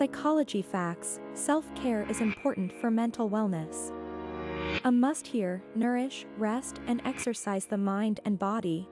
Psychology facts self care is important for mental wellness. A must hear nourish, rest, and exercise the mind and body,